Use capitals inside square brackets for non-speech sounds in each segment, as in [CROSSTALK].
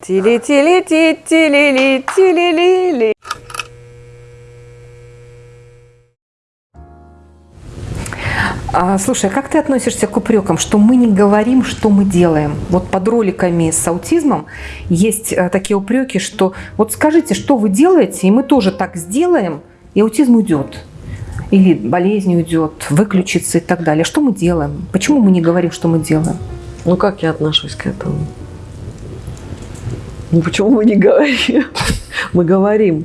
Тили-тили-ти-тили-ли-тили-ли-ли. А, слушай, а как ты относишься к упрекам, что мы не говорим, что мы делаем? Вот под роликами с аутизмом есть а, такие упреки, что вот скажите, что вы делаете, и мы тоже так сделаем, и аутизм уйдет. Или болезнь уйдет, выключится и так далее. Что мы делаем? Почему мы не говорим, что мы делаем? Ну, как я отношусь к этому? Ну, почему мы не говорим? [LAUGHS] Мы говорим.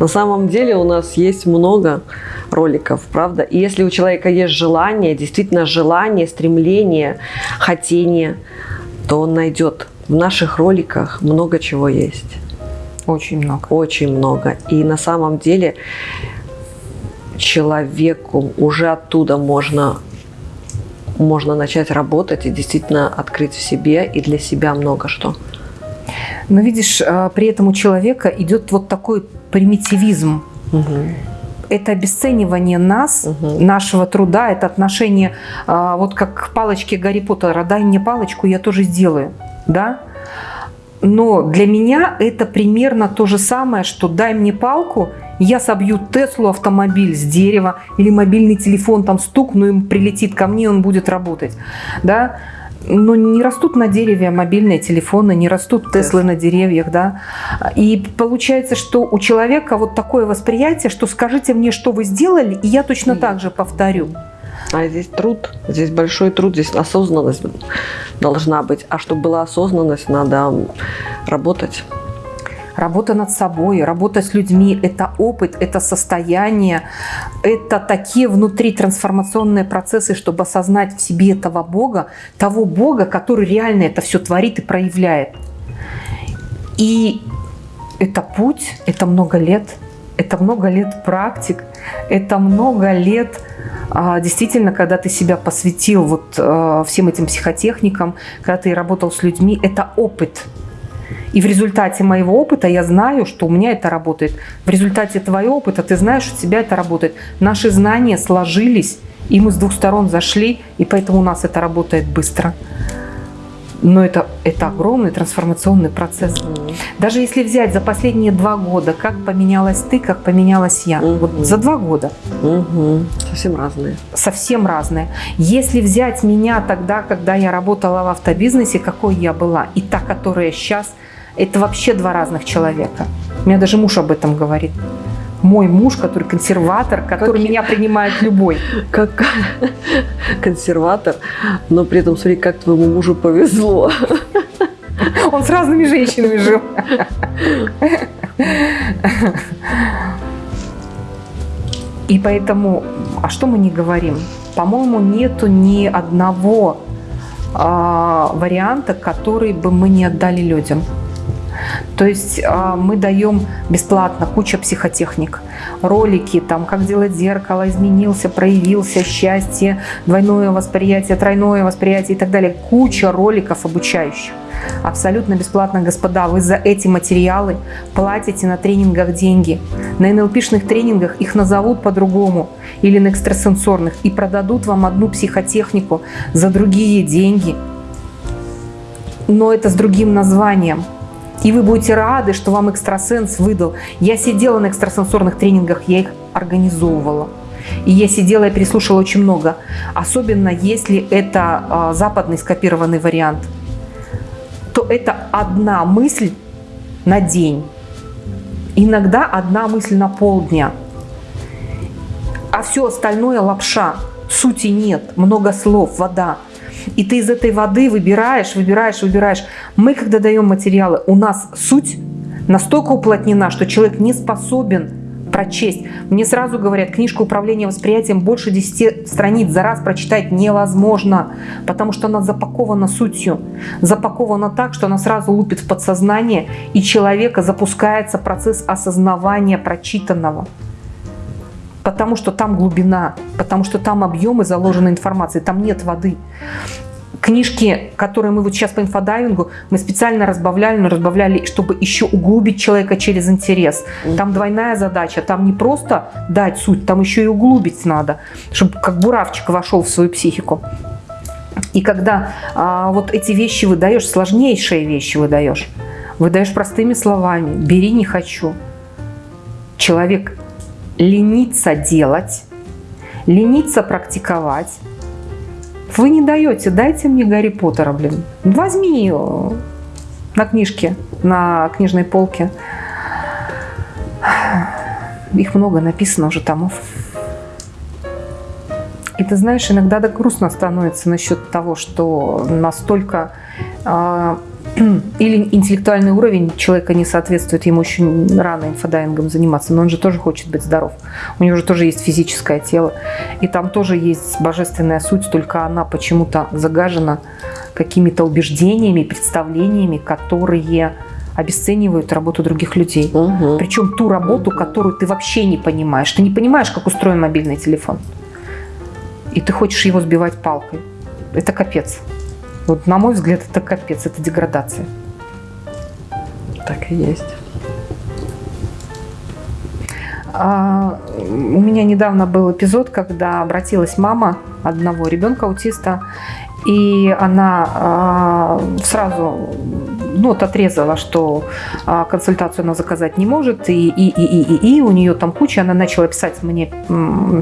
На самом деле у нас есть много роликов, правда? И если у человека есть желание, действительно желание, стремление, хотение, то он найдет. В наших роликах много чего есть. Очень много. Очень много. И на самом деле человеку уже оттуда можно можно начать работать и действительно открыть в себе и для себя много что. Но видишь, а, при этом у человека идет вот такой примитивизм. Угу. Это обесценивание нас, Угу. нашего труда, это отношение, а, вот как к палочке Гарри Поттера, дай мне палочку, я тоже сделаю, да? Но для меня это примерно то же самое, что дай мне палку, я собью Теслу автомобиль с дерева или мобильный телефон там стукну, им прилетит ко мне, он будет работать, да? Но не растут на дереве мобильные телефоны, не растут Теслы на деревьях, да? И получается, что у человека вот такое восприятие, что скажите мне, что вы сделали, и я точно так же повторю. А здесь труд, здесь большой труд, здесь осознанность должна быть. А чтобы была осознанность, надо работать. Работа над собой, работа с людьми – это опыт, это состояние, это такие внутри трансформационные процессы, чтобы осознать в себе этого Бога, того Бога, который реально это все творит и проявляет. И это путь, это много лет, это много лет практик, это много лет а, действительно, когда ты себя посвятил вот а, всем этим психотехникам, когда ты работал с людьми, это опыт – и в результате моего опыта я знаю, что у меня это работает. В результате твоего опыта ты знаешь, что у тебя это работает. Наши знания сложились, и мы с двух сторон зашли, и поэтому у нас это работает быстро. Но это, это огромный трансформационный процесс. Угу. Даже если взять за последние два года, как поменялась ты, как поменялась я. Угу. Вот за два года. Угу. Совсем разные. Совсем разные. Если взять меня тогда, когда я работала в автобизнесе, какой я была, и та, которая сейчас – это вообще два разных человека. У меня даже муж об этом говорит. Мой муж, который консерватор, который как... меня принимает любой. Как консерватор, но при этом смотри, как твоему мужу повезло. Он с разными женщинами жил. И поэтому, а что мы не говорим? По-моему, нету ни одного а, варианта, который бы мы не отдали людям. То есть а, мы даем бесплатно куча психотехник, ролики, там, как делать зеркало, изменился, проявился, счастье, двойное восприятие, тройное восприятие и так далее. Куча роликов обучающих. Абсолютно бесплатно, господа, вы за эти материалы платите на тренингах деньги. На НЛПшных тренингах их назовут по-другому или на экстрасенсорных и продадут вам одну психотехнику за другие деньги. Но это с другим названием. И вы будете рады, что вам экстрасенс выдал. Я сидела на экстрасенсорных тренингах, я их организовывала. И я сидела и переслушала очень много. Особенно если это э, западный скопированный вариант. То это одна мысль на день. Иногда одна мысль на полдня. А все остальное лапша. Сути нет, много слов, вода. И ты из этой воды выбираешь, выбираешь, выбираешь. Мы, когда даем материалы, у нас суть настолько уплотнена, что человек не способен прочесть. Мне сразу говорят, книжка управления восприятием больше 10 страниц за раз прочитать невозможно, потому что она запакована сутью, запакована так, что она сразу лупит в подсознание, и человека запускается процесс осознавания прочитанного потому что там глубина, потому что там объемы заложенной информации, там нет воды. Книжки, которые мы вот сейчас по инфодайвингу, мы специально разбавляли, но разбавляли, чтобы еще углубить человека через интерес. Там двойная задача, там не просто дать суть, там еще и углубить надо, чтобы как буравчик вошел в свою психику. И когда а, вот эти вещи выдаешь, сложнейшие вещи выдаешь, выдаешь простыми словами, бери не хочу. Человек ленится делать, ленится практиковать. Вы не даете, дайте мне Гарри Поттера, блин. Возьми на книжке, на книжной полке. Их много написано уже томов. И ты знаешь, иногда так грустно становится насчет того, что настолько э, [CLEARS THROAT] или интеллектуальный уровень человека не соответствует, ему очень рано инфодайвингом заниматься, но он же тоже хочет быть здоров. У него же тоже есть физическое тело, и там тоже есть божественная суть, только она почему-то загажена какими-то убеждениями, представлениями, которые обесценивают работу других людей. Угу. Причем ту работу, которую ты вообще не понимаешь. Ты не понимаешь, как устроен мобильный телефон. И ты хочешь его сбивать палкой. Это капец. Вот, на мой взгляд, это капец, это деградация. Так и есть. А, у меня недавно был эпизод, когда обратилась мама одного ребенка аутиста, и она а, сразу ну, вот отрезала, что а, консультацию она заказать не может, и, и, и, и, и, и у нее там куча, она начала писать мне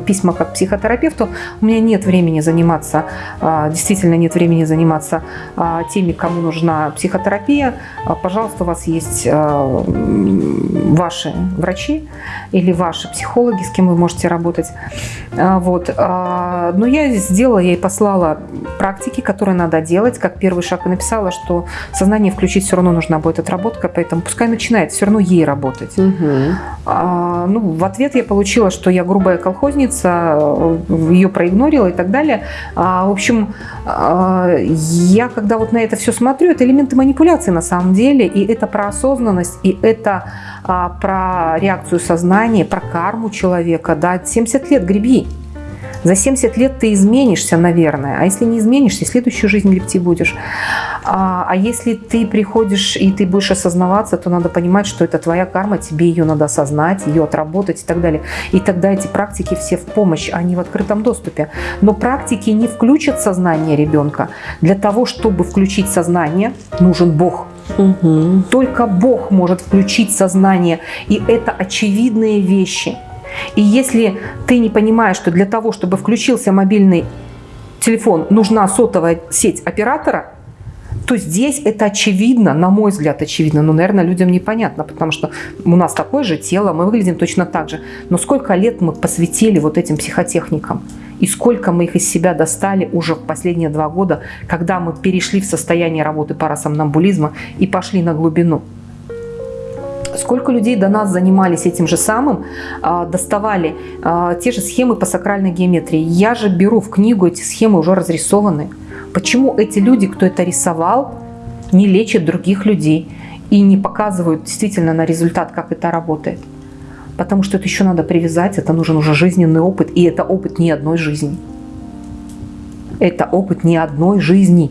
письма как психотерапевту, у меня нет времени заниматься, а, действительно нет времени заниматься а, теми, кому нужна психотерапия, а, пожалуйста, у вас есть а, ваши врачи или ваши психологи, с кем вы можете работать, а, вот, а, но я сделала, я ей послала практики, которые надо делать, как первый шаг и написала, что сознание включить все равно нужна будет отработка, поэтому пускай начинает все равно ей работать. Угу. А, ну, в ответ я получила, что я грубая колхозница, ее проигнорила и так далее. А, в общем, а, я когда вот на это все смотрю, это элементы манипуляции на самом деле, и это про осознанность, и это а, про реакцию сознания, про карму человека, да, 70 лет греби. За 70 лет ты изменишься, наверное. А если не изменишься, следующую жизнь гребти будешь. А, а если ты приходишь и ты будешь осознаваться, то надо понимать, что это твоя карма, тебе ее надо осознать, ее отработать и так далее. И тогда эти практики все в помощь, они в открытом доступе. Но практики не включат сознание ребенка. Для того, чтобы включить сознание, нужен Бог. Угу. Только Бог может включить сознание. И это очевидные вещи – и если ты не понимаешь, что для того, чтобы включился мобильный телефон, нужна сотовая сеть оператора, то здесь это очевидно, на мой взгляд, очевидно. Но, наверное, людям непонятно, потому что у нас такое же тело, мы выглядим точно так же. Но сколько лет мы посвятили вот этим психотехникам? И сколько мы их из себя достали уже в последние два года, когда мы перешли в состояние работы парасомнамбулизма и пошли на глубину? Сколько людей до нас занимались этим же самым, а, доставали а, те же схемы по сакральной геометрии. Я же беру в книгу эти схемы уже разрисованы. Почему эти люди, кто это рисовал, не лечат других людей и не показывают действительно на результат, как это работает? Потому что это еще надо привязать, это нужен уже жизненный опыт, и это опыт не одной жизни. Это опыт не одной жизни.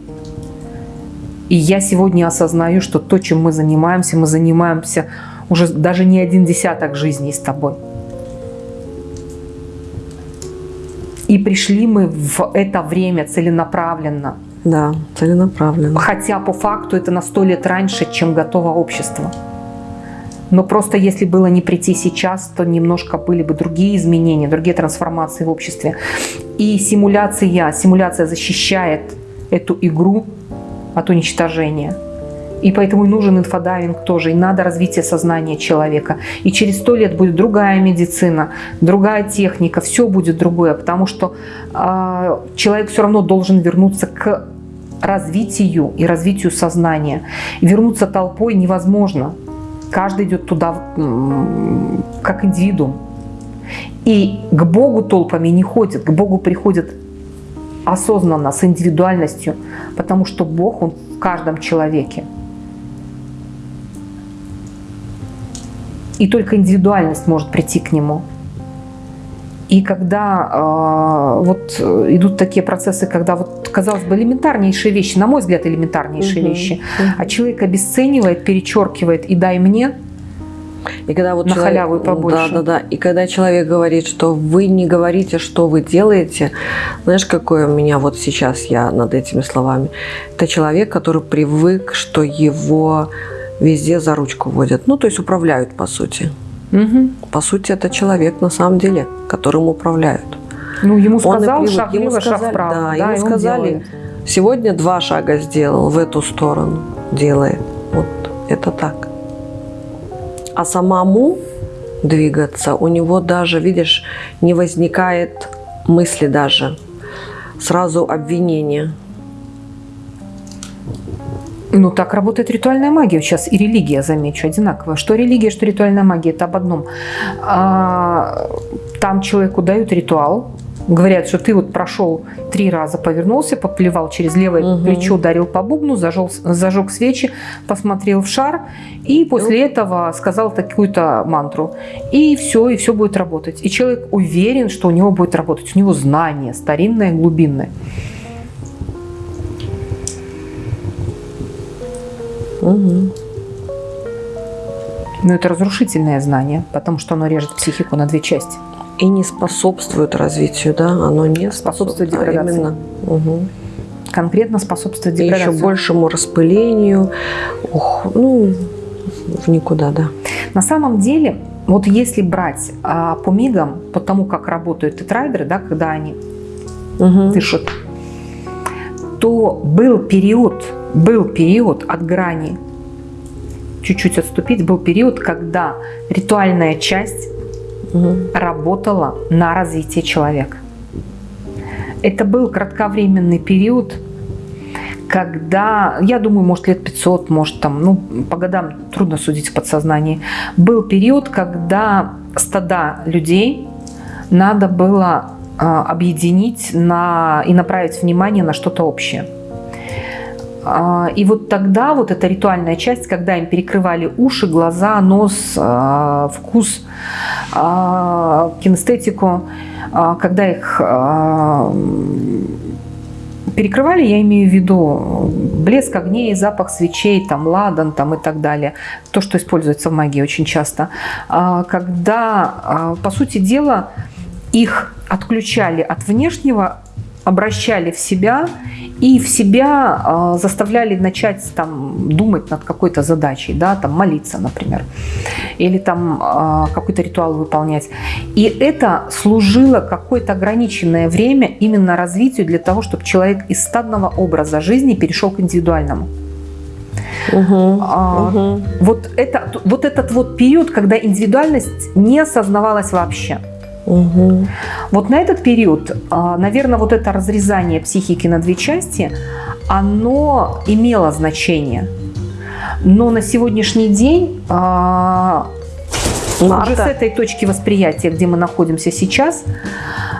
И я сегодня осознаю, что то, чем мы занимаемся, мы занимаемся уже даже не один десяток жизней с тобой. И пришли мы в это время целенаправленно. Да, целенаправленно. Хотя по факту это на сто лет раньше, чем готово общество. Но просто если было не прийти сейчас, то немножко были бы другие изменения, другие трансформации в обществе. И симуляция, симуляция защищает эту игру от уничтожения. И поэтому нужен инфодайвинг тоже, и надо развитие сознания человека. И через сто лет будет другая медицина, другая техника, все будет другое, потому что э, человек все равно должен вернуться к развитию и развитию сознания. Вернуться толпой невозможно. Каждый идет туда как индивидуум. И к Богу толпами не ходят, к Богу приходят осознанно, с индивидуальностью, потому что Бог, Он в каждом человеке. И только индивидуальность может прийти к нему. И когда э, вот идут такие процессы, когда вот, казалось бы, элементарнейшие вещи, на мой взгляд, элементарнейшие угу, вещи, угу. а человек обесценивает, перечеркивает и дай мне, и когда вот на человек, халяву и побольше. Да, да, да. И когда человек говорит, что вы не говорите, что вы делаете, знаешь, какой у меня вот сейчас я над этими словами? Это человек, который привык, что его везде за ручку водят. Ну, то есть управляют, по сути. Мгм. По сути, это человек на самом деле, которым управляют. Ну, ему сказал шаг Ему влево, шаг сказали- вправо. да, и ему сказали, делает. Сегодня два шага сделал в эту сторону, делает. Вот это так. А самому двигаться, у него даже, видишь, не возникает мысли даже. Сразу обвинение. Ну, так работает ритуальная магия сейчас и религия, замечу, одинаково. Что религия, что ритуальная магия, это об одном. А, там человеку дают ритуал, говорят, что ты вот прошел три раза, повернулся, поплевал через левое Мгм. плечо, ударил по бубну, зажег, зажег свечи, посмотрел в шар и после этого сказал такую-то мантру. И все, и все будет работать. И человек уверен, что у него будет работать. У него знание старинное, глубинное. Мгм. Но это разрушительное знание, потому что оно режет психику на две части. И не способствует развитию, да? Оно не Способствует способствует. а деградации. именно. Мгм. Конкретно способствует И еще деградации. большему распылению. Ух, ну, в никуда, да. На самом деле, вот если брать а, по мигам, по тому, как работают тетрайдеры, да, когда они Мгм. дышат, то был период, был период от грани, чуть-чуть отступить, был период, когда ритуальная часть Мгм. работала на развитие человека. Это был кратковременный период, когда, я думаю, может лет 500, может там, ну по годам трудно судить в подсознании, был период, когда стада людей надо было объединить на, и направить внимание на что-то общее. А, И вот тогда вот эта ритуальная часть, когда им перекрывали уши, глаза, нос, а, вкус, а, кинестетику, а, когда их а, перекрывали, я имею в виду блеск огней, запах свечей, там ладан там, и так далее. То, что используется в магии очень часто. А, Когда, а, по сути дела, их отключали от внешнего, обращали в себя и в себя а, заставляли начать там думать над какой-то задачей, да, там молиться, например, или там а, какой-то ритуал выполнять. И это служило какое-то ограниченное время именно развитию для того, чтобы человек из стадного образа жизни перешел к индивидуальному. Мгм. А, Мгм. Вот, это, вот этот вот период, когда индивидуальность не осознавалась вообще. Мгм. Вот на этот период, наверное, вот это разрезание психики на две части, оно имело значение. Но на сегодняшний день а, уже с Марта, этой точки восприятия, где мы находимся сейчас,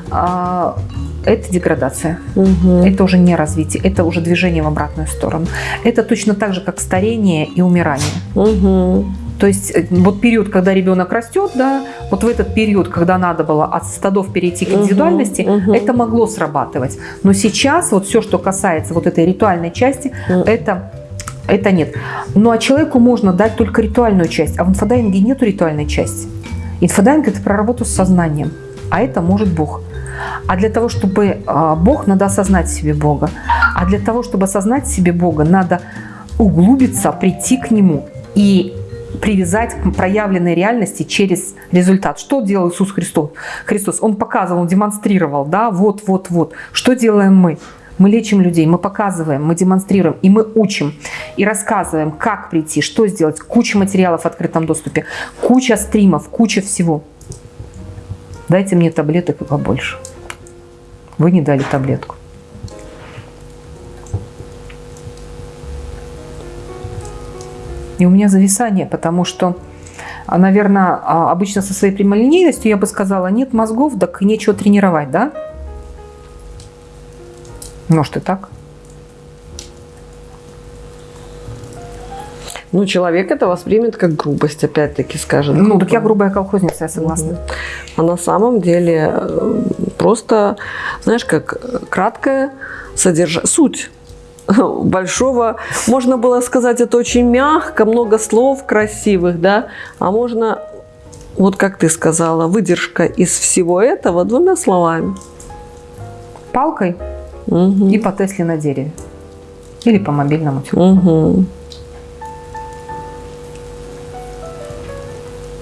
а, это деградация. Мгм. Это уже не развитие, это уже движение в обратную сторону. Это точно так же, как старение и умирание. Мгм. То есть э, вот период, когда ребенок растет, да, вот в этот период, когда надо было от стада перейти к индивидуальности, мгм. это могло срабатывать. Но сейчас вот все, что касается вот этой ритуальной части, Мгм. это это нет. Ну а человеку можно дать только ритуальную часть, а в инфодайвинге нету ритуальной части. Инфодайвинг это про работу с сознанием, а это может Бог. А для того, чтобы а, Бог, надо осознать себе Бога. А для того, чтобы осознать себе Бога, надо углубиться, прийти к Нему и привязать к проявленной реальности через результат. Что делал Иисус Христос? Христос, Он показывал, Он демонстрировал, да, вот, вот, вот. Что делаем мы? Мы лечим людей, мы показываем, мы демонстрируем, и мы учим, и рассказываем, как прийти, что сделать. Куча материалов в открытом доступе, куча стримов, куча всего. Дайте мне таблеток и побольше. Вы не дали таблетку. И у меня зависание, потому что, наверное, обычно со своей прямолинейностью я бы сказала, нет мозгов, так нечего тренировать, да? Может и так. Ну, человек это воспримет как грубость, опять-таки скажет. Ну, так я грубая колхозница, я согласна. Мгм. А на самом деле э, просто, знаешь, как краткая содержание, суть [LAUGHS] большого, можно было сказать это очень мягко, много слов красивых, да, а можно, вот как ты сказала, выдержка из всего этого двумя словами. Палкой Мгм. и по Тесле на дереве. Или по мобильному телефону. Мгм.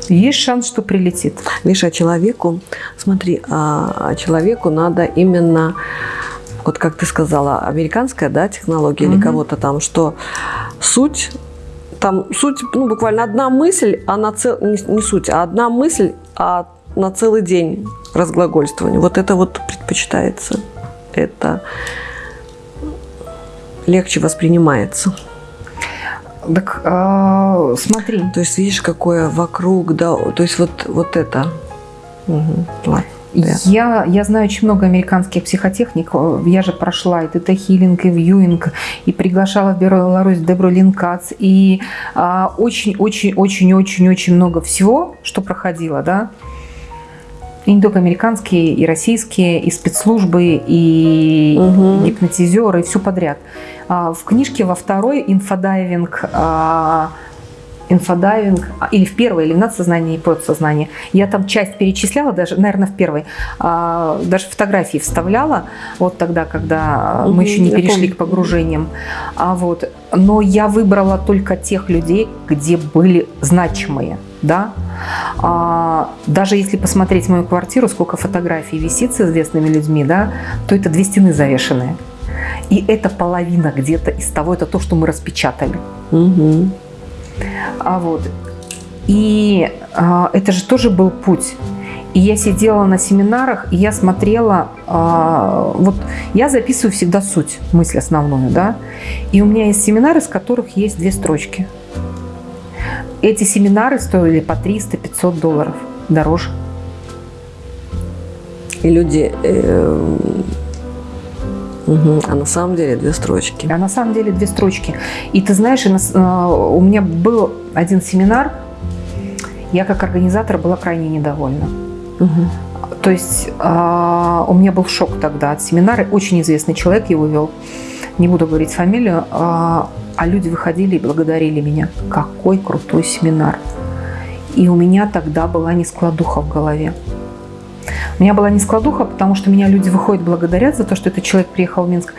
Есть шанс, что прилетит. Видишь, а человеку, смотри, а, а человеку надо именно, вот как ты сказала, американская, да, технология или Мгм. кого-то там, что суть, там суть, ну, буквально одна мысль, а на цел, не, не суть, а одна мысль, а на целый день разглагольствование. Вот это вот предпочитается. Это легче воспринимается. Так а, смотри, То есть видишь, какое вокруг, да, то есть вот, вот это. Мгм. Ладно. Да. Я, я знаю очень много американских психотехник. Я же прошла и тета-хиллинг, и вьюинг, и приглашала в Беларусь Дебру Линкац, и а, очень-очень-очень-очень-очень много всего, что проходило, да. И не только американские, и российские, и спецслужбы, и Мгм. гипнотизеры, и все подряд. А, В книжке во второй инфодайвинг а, инфодайвинг, а, или в первой, или в надсознании, и подсознании. Я там часть перечисляла, даже, наверное, в первой, а, даже фотографии вставляла, вот тогда, когда Мгм, мы еще не перешли помню. к погружениям. А вот, но я выбрала только тех людей, где были значимые, да. А, даже если посмотреть мою квартиру, сколько фотографий висит с известными людьми, да, то это две стены завешенные. И это половина где-то из того, это то, что мы распечатали. Мгм. А вот. И а, это же тоже был путь. И я сидела на семинарах, и я смотрела, а, вот я записываю всегда суть, мысль основную, да. И у меня есть семинары, с которых есть две строчки. Эти семинары стоили по 300-500 долларов дороже. И люди... э, мгм. А на самом деле две строчки. А на самом деле две строчки. И ты знаешь, а, у меня был один семинар, я как организатор была крайне недовольна. Мгм. То есть а, у меня был шок тогда от семинара. Очень известный человек его вел. Не буду говорить фамилию. А, а люди выходили и благодарили меня. Какой крутой семинар. И у меня тогда была нескладуха в голове. У меня была нескладуха, потому что меня люди выходят благодарят за то, что этот человек приехал в Минск.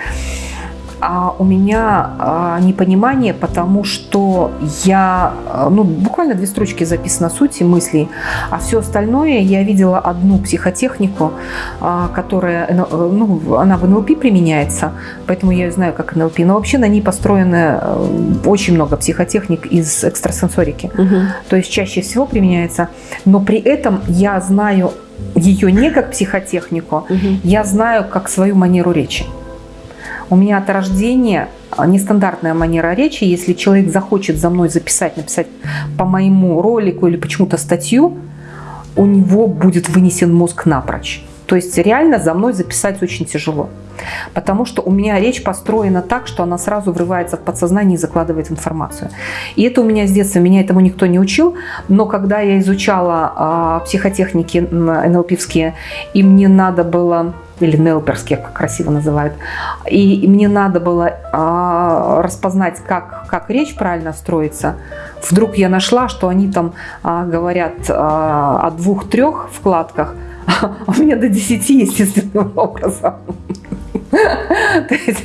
А у меня а, непонимание, потому что я, а, ну, буквально две строчки записано сути мыслей, а все остальное я видела одну психотехнику, а, которая, э, ну, она в НЛП применяется, поэтому я знаю как НЛП, но вообще на ней построено э, очень много психотехник из экстрасенсорики. Мгм. То есть чаще всего применяется, но при этом я знаю ее не как психотехнику, Мгм. я знаю как свою манеру речи. У меня от рождения а, нестандартная манера речи. Если человек захочет за мной записать, написать по моему ролику или почему-то статью, у него будет вынесен мозг напрочь. То есть реально за мной записать очень тяжело. Потому что у меня речь построена так, что она сразу врывается в подсознание и закладывает информацию. И это у меня с детства, меня этому никто не учил. Но когда я изучала а, психотехники НЛПовские, и мне надо было или нелперские, как красиво называют. И, мне надо было а, распознать, как, как речь правильно строится. Вдруг я нашла, что они там а, говорят а, о двух-трех вкладках, [LAUGHS] у меня до десяти естественным [LAUGHS] образом. То есть,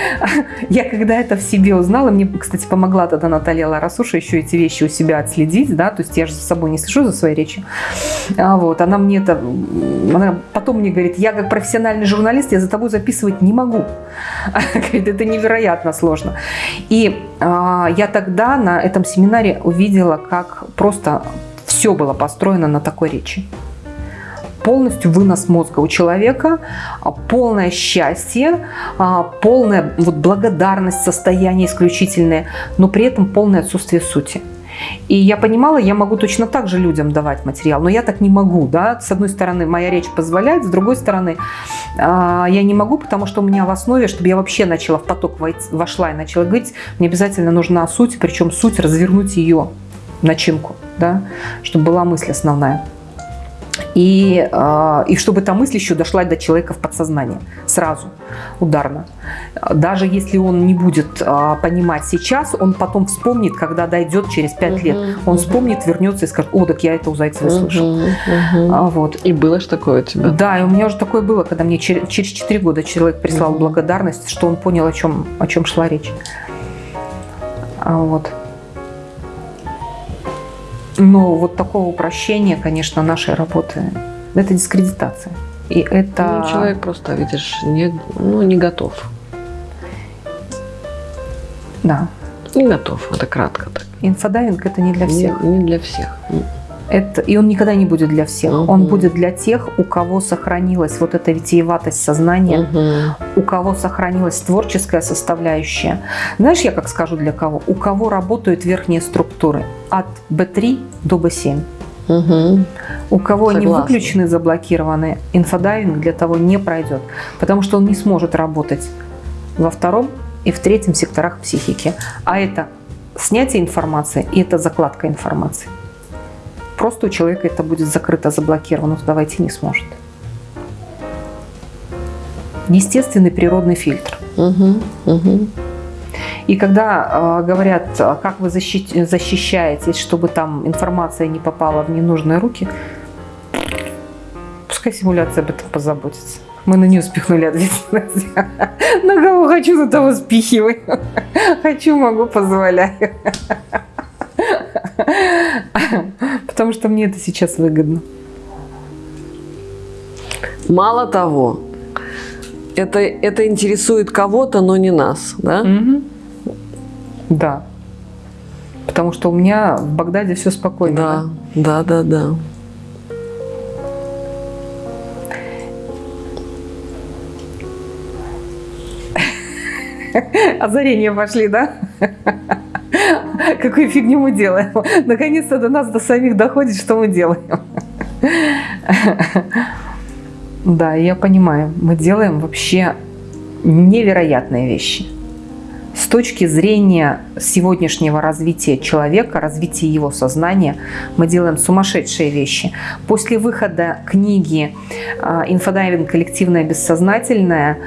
[LAUGHS] я когда это в себе узнала, мне, кстати, помогла тогда Наталья Ларасуша еще эти вещи у себя отследить, да, то есть я же за собой не слежу за своей речью. А вот, она мне это, она потом мне говорит, я как профессиональный журналист, я за тобой записывать не могу. Говорит, это невероятно сложно. И а, я тогда на этом семинаре увидела, как просто все было построено на такой речи полностью вынос мозга у человека, а, полное счастье, а, полная вот благодарность, состояние исключительное, но при этом полное отсутствие сути. И я понимала, я могу точно так же людям давать материал, но я так не могу, да. С одной стороны, моя речь позволяет, с другой стороны, а, я не могу, потому что у меня в основе, чтобы я вообще начала в поток вошла и начала говорить, мне обязательно нужна суть, причем суть развернуть ее начинку, да, чтобы была мысль основная. И, э, и чтобы эта мысль еще дошла до человека в подсознание сразу, ударно. Даже если он не будет э, понимать сейчас, он потом вспомнит, когда дойдет через пять лет. Он вспомнит, вернется и скажет, о, так я это у Зайцевой слышал. Мгм, мгм. А, вот. И было ж такое у тебя? Да, и у меня уже такое было, когда мне чер- через 4 года человек прислал Мгм. благодарность, что он понял, о чем, о чем шла речь. А, вот. Но вот такого упрощения, конечно, нашей работы, это дискредитация. И это... Ну, человек просто, видишь, не, ну, не готов. Да. Не готов, это кратко так. Инфодайвинг это не для всех. Не, не для всех. Это, и он никогда не будет для всех. Мгм. Он будет для тех, у кого сохранилась вот эта витиеватость сознания, Мгм. у кого сохранилась творческая составляющая. Знаешь, я как скажу для кого? У кого работают верхние структуры от B3 до B7. Мгм. У кого они Согласна. выключены, заблокированы, инфодайвинг для того не пройдет, потому что он не сможет работать во втором и в третьем секторах психики. А это снятие информации и это закладка информации. Просто у человека это будет закрыто, заблокировано, туда войти не сможет. Естественный природный фильтр. Мгм. Мгм. И когда э, говорят, э, как вы защи- защищаетесь, чтобы там информация не попала в ненужные руки, пускай симуляция об этом позаботится. Мы на нее спихнули ответственность. [LAUGHS] На кого хочу, на того спихиваю. [LAUGHS] Хочу, могу, позволяю. [LAUGHS] [LAUGHS] Потому что мне это сейчас выгодно. Мало того, это, это интересует кого-то, но не нас, да? Мгм. Да. Потому что у меня в Багдаде все спокойно. Да, да, да, да. [LAUGHS] Озарения пошли, да? [LAUGHS] [LAUGHS] Какую фигню мы делаем? [LAUGHS] Наконец-то до нас, до самих доходит, что мы делаем. [LAUGHS] Да, я понимаю, мы делаем вообще невероятные вещи. С точки зрения сегодняшнего развития человека, развития его сознания, мы делаем сумасшедшие вещи. После выхода книги а, «Инфодайвинг. Коллективное бессознательное»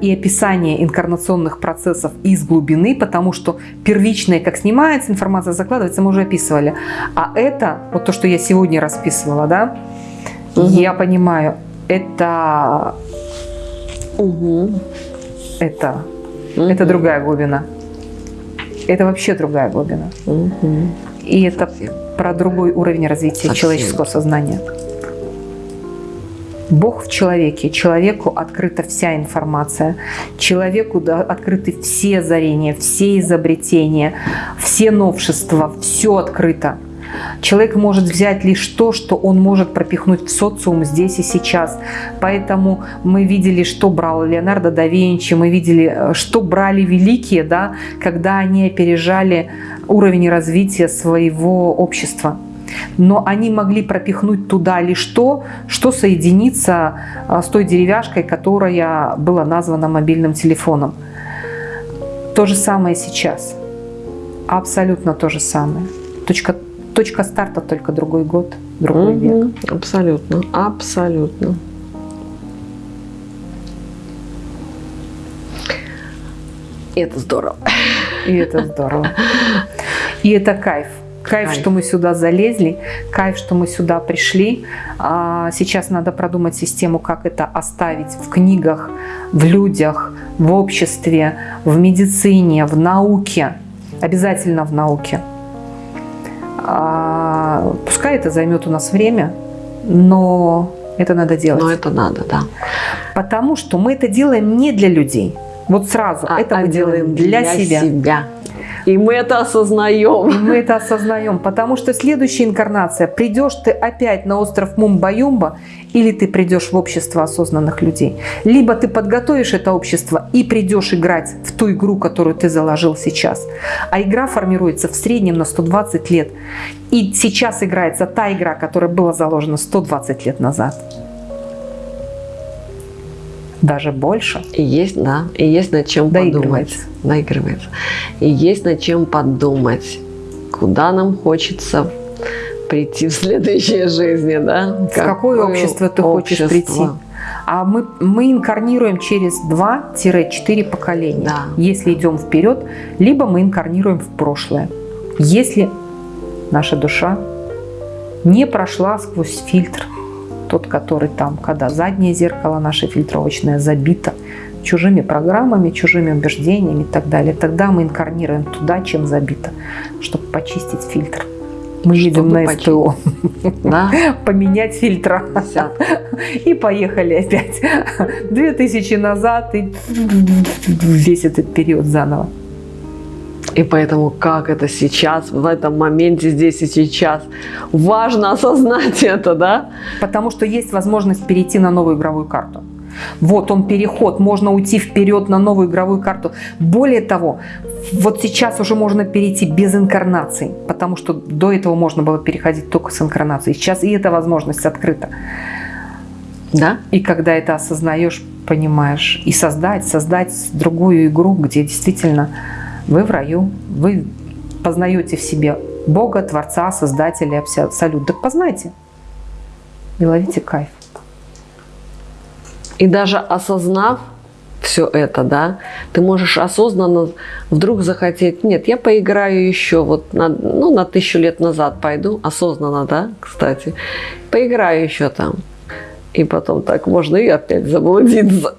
и описание инкарнационных процессов из глубины, потому что первичное, как снимается информация, закладывается, мы уже описывали. А это, вот то, что я сегодня расписывала, да, Мгм. я понимаю, это, Мгм. это, это Мгм. другая глубина. Это вообще другая глубина. Мгм. И это Совсем. про другой уровень развития Совсем. человеческого сознания. Бог в человеке, человеку открыта вся информация, человеку открыты все озарения, все изобретения, все новшества, все открыто. Человек может взять лишь то, что он может пропихнуть в социум здесь и сейчас. Поэтому мы видели, что брал Леонардо да Винчи, мы видели, э, что брали великие, да, когда они опережали уровень развития своего общества. Но они могли пропихнуть туда лишь то, что соединится а, с той деревяшкой, которая была названа мобильным телефоном. То же самое сейчас. Абсолютно то же самое. Точка, точка старта только другой год, другой век. Мгм. Абсолютно, абсолютно. И это здорово. И это здорово. И это кайф. Кайф, Кайф. что мы сюда залезли, кайф, что мы сюда пришли. А, Сейчас надо продумать систему, как это оставить в книгах, в людях, в обществе, в медицине, в науке. Обязательно в науке. А, Пускай это займет у нас время, но это надо делать. Но это надо, да. Потому что мы это делаем не для людей. Вот сразу. А- это а мы делаем для, себя. И мы это И осознаем. мы это осознаем, потому что следующая инкарнация, придешь ты опять на остров Мумба-Юмба, или ты придешь в общество осознанных людей. Либо ты подготовишь это общество и придешь играть в ту игру, которую ты заложил сейчас. А игра формируется в среднем на 120 лет. И сейчас играется та игра, которая была заложена 120 лет назад. Даже больше. И есть, да, и есть над чем подумать. Наигрывается. И есть над чем подумать, куда нам хочется прийти в следующей жизни, да? В какое общество ты хочешь прийти? А мы, мы инкарнируем через 2-4 поколения. Да. Если идем вперед, либо мы инкарнируем в прошлое. Если наша душа не прошла сквозь фильтр, тот, который там, когда заднее зеркало наше фильтровочное забито чужими программами, чужими убеждениями и так далее, тогда мы инкарнируем туда, чем забито, чтобы почистить фильтр. Мы едем на починить. СТО. Да? [LAUGHS] Поменять фильтра. [LAUGHS] И поехали опять. [LAUGHS] Две тысячи назад и весь этот период заново. И поэтому как это сейчас, в этом моменте, здесь и сейчас, важно [LAUGHS] осознать это, да? Потому что есть возможность перейти на новую игровую карту. Вот он переход, можно уйти вперед на новую игровую карту. Более того, вот сейчас уже можно перейти без инкарнаций, потому что до этого можно было переходить только с инкарнацией. Сейчас и эта возможность открыта. Да? И когда это осознаешь, понимаешь, и создать, создать другую игру, где действительно вы в раю, вы познаете в себе Бога, Творца, Создателя, Абсолют. Так познайте и ловите кайф. И даже осознав все это, да, ты можешь осознанно вдруг захотеть, нет, я поиграю еще вот на, ну, на тысячу лет назад пойду, осознанно, да, кстати, поиграю еще там. И потом так можно и опять заблудиться.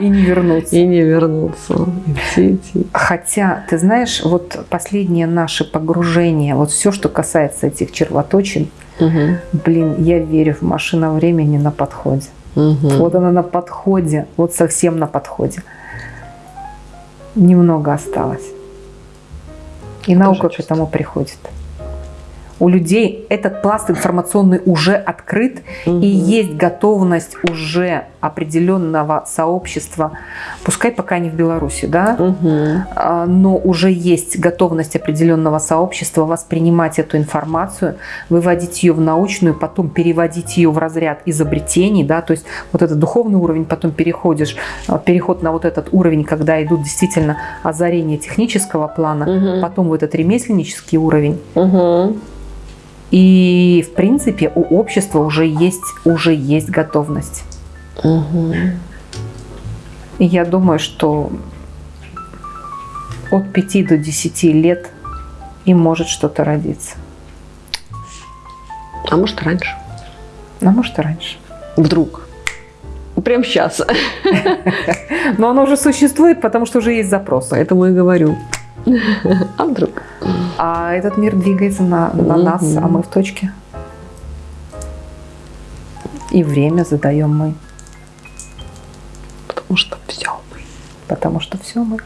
И не вернуться. И не вернуться. Идти, идти. Хотя, ты знаешь, вот последнее наше погружение, вот все, что касается этих червоточин, Угу. блин, я верю в машина времени на подходе. Угу. Вот она на подходе, вот совсем на подходе. Немного осталось. И наука к этому приходит. У людей этот пласт информационный уже открыт, Мгм. и есть готовность уже определенного сообщества, пускай пока не в Беларуси, да, Угу. но уже есть готовность определенного сообщества воспринимать эту информацию, выводить ее в научную, потом переводить ее в разряд изобретений, да, то есть вот этот духовный уровень, потом переходишь, а, переход на вот этот уровень, когда идут действительно озарения технического плана, Мгм. потом вот этот ремесленнический уровень. Угу. И в принципе у общества уже есть, уже есть готовность. Угу. И я думаю, что от 5 до 10 лет и может что-то родиться. А может раньше? А может и раньше. Вдруг. Прям сейчас. [LAUGHS] Но оно уже существует, потому что уже есть запрос. Поэтому и говорю. А вдруг? А этот мир двигается на, на Мгм. нас, а мы в точке. И время задаем мы, Потому что все мы. потому что все мы.